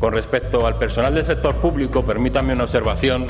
respecto al personal del sector público, permítanme una observación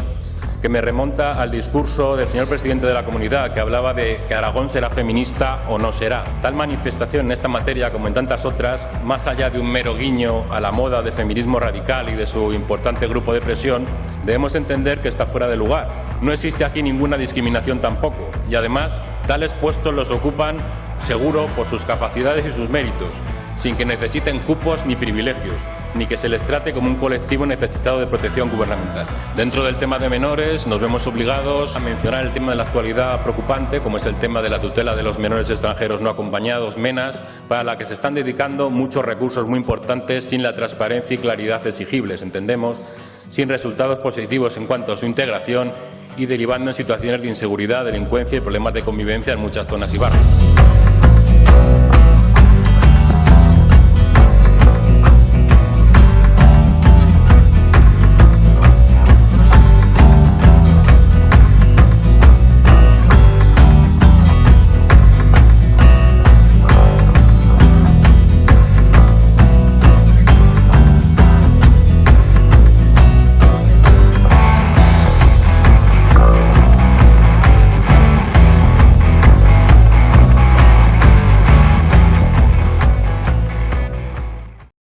que me remonta al discurso del señor presidente de la comunidad, que hablaba de que Aragón será feminista o no será. Tal manifestación en esta materia, como en tantas otras, más allá de un mero guiño a la moda de feminismo radical y de su importante grupo de presión, debemos entender que está fuera de lugar. No existe aquí ninguna discriminación tampoco, y además, tales puestos los ocupan, seguro, por sus capacidades y sus méritos, sin que necesiten cupos ni privilegios, ni que se les trate como un colectivo necesitado de protección gubernamental. Dentro del tema de menores nos vemos obligados a mencionar el tema de la actualidad preocupante, como es el tema de la tutela de los menores extranjeros no acompañados, MENAS, para la que se están dedicando muchos recursos muy importantes sin la transparencia y claridad exigibles, entendemos, sin resultados positivos en cuanto a su integración y derivando en situaciones de inseguridad, delincuencia y problemas de convivencia en muchas zonas y barrios.